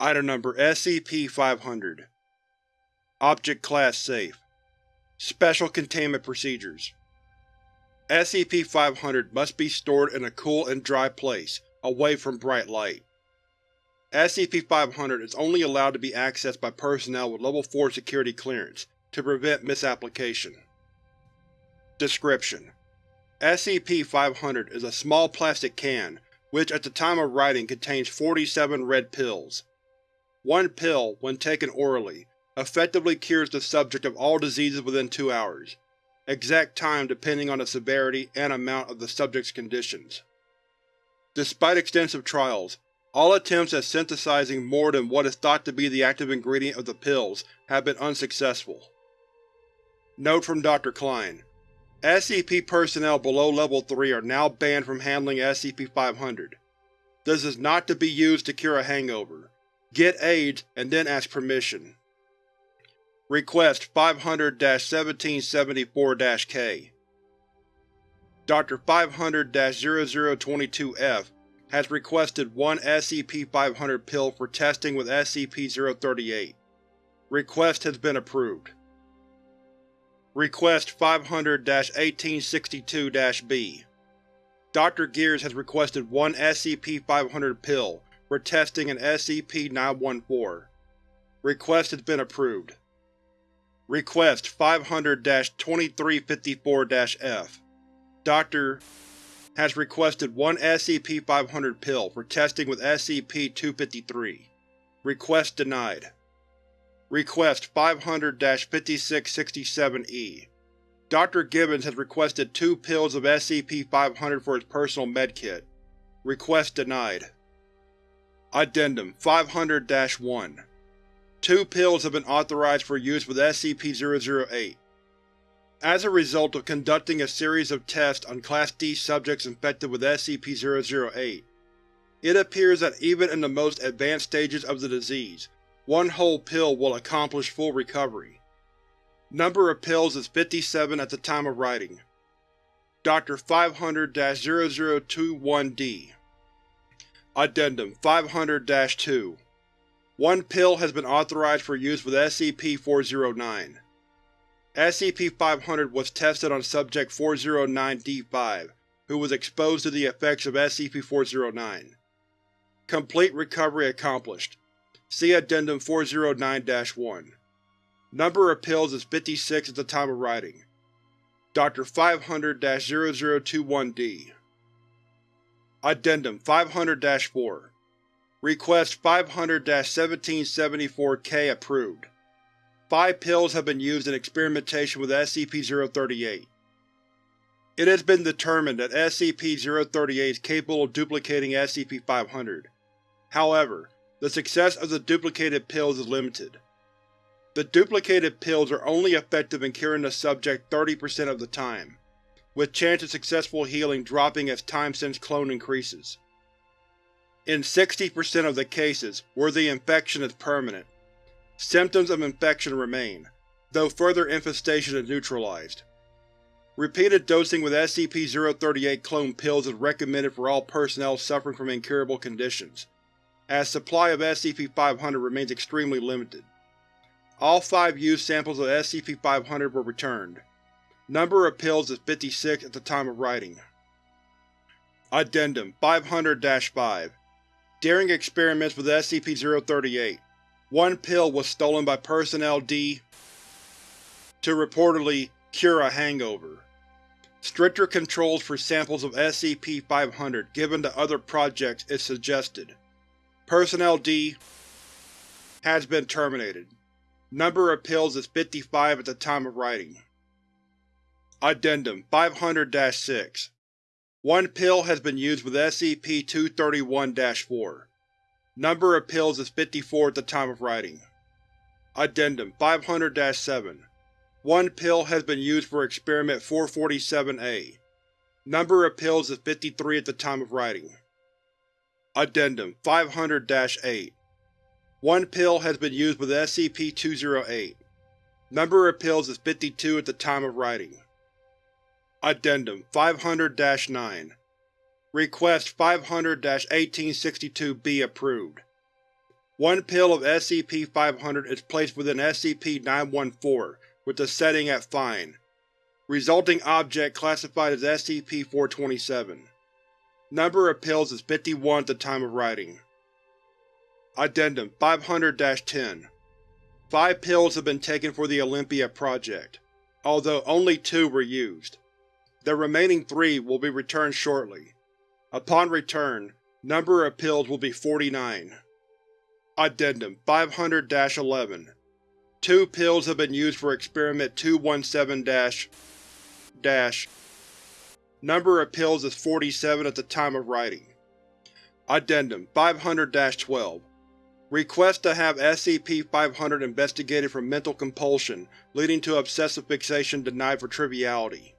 Item Number SCP-500 Object Class Safe Special Containment Procedures SCP-500 must be stored in a cool and dry place, away from bright light. SCP-500 is only allowed to be accessed by personnel with Level 4 security clearance, to prevent misapplication. Description: SCP-500 is a small plastic can which at the time of writing contains 47 red pills. One pill, when taken orally, effectively cures the subject of all diseases within two hours, exact time depending on the severity and amount of the subject's conditions. Despite extensive trials, all attempts at synthesizing more than what is thought to be the active ingredient of the pills have been unsuccessful. Note from Dr. Klein: SCP personnel below Level 3 are now banned from handling SCP-500. This is not to be used to cure a hangover. Get AIDS and then ask permission. Request 500-1774-K Dr. 500-0022-F has requested one SCP-500 pill for testing with SCP-038. Request has been approved. Request 500-1862-B Dr. Gears has requested one SCP-500 pill for testing in SCP-914. Request has been approved. Request 500-2354-F Dr. has requested one SCP-500 pill for testing with SCP-253. Request denied. Request 500-5667-E Dr. Gibbons has requested two pills of SCP-500 for his personal medkit. Request denied. Addendum 500-1 Two pills have been authorized for use with SCP-008. As a result of conducting a series of tests on Class D subjects infected with SCP-008, it appears that even in the most advanced stages of the disease, one whole pill will accomplish full recovery. Number of pills is 57 at the time of writing. Dr. 500-0021-D Addendum 500-2 One pill has been authorized for use with SCP-409. SCP-500 was tested on Subject 409-D5, who was exposed to the effects of SCP-409. Complete recovery accomplished. See Addendum 409-1. Number of pills is 56 at the time of writing. Dr. 500-0021-D Addendum 500-4 Request 500-1774-K approved. Five pills have been used in experimentation with SCP-038. It has been determined that SCP-038 is capable of duplicating SCP-500. However, the success of the duplicated pills is limited. The duplicated pills are only effective in curing the subject 30% of the time, with chance of successful healing dropping as time since clone increases. In 60% of the cases, where the infection is permanent, symptoms of infection remain, though further infestation is neutralized. Repeated dosing with SCP-038 clone pills is recommended for all personnel suffering from incurable conditions, as supply of SCP-500 remains extremely limited. All five used samples of SCP-500 were returned. Number of pills is 56 at the time of writing. Addendum 500-5 During experiments with SCP-038, one pill was stolen by Personnel D to reportedly cure a hangover. Stricter controls for samples of SCP-500 given to other projects is suggested. Personnel D has been terminated. Number of pills is 55 at the time of writing. Addendum 500-6 One pill has been used with SCP-231-4. Number of pills is 54 at the time of writing. Addendum 500-7 One pill has been used for Experiment 447-A. Number of pills is 53 at the time of writing. Addendum 500-8 One pill has been used with SCP-208. Number of pills is 52 at the time of writing. Addendum 500-9 Request 500-1862-B approved. One pill of SCP-500 is placed within SCP-914 with the setting at Fine. Resulting object classified as SCP-427. Number of pills is 51 at the time of writing. Addendum 500-10 Five pills have been taken for the Olympia project, although only two were used. The remaining three will be returned shortly. Upon return, number of pills will be 49. Addendum 500-11 Two pills have been used for Experiment 217-. Number of pills is 47 at the time of writing. Addendum 500-12 Request to have SCP-500 investigated for mental compulsion leading to obsessive fixation denied for triviality.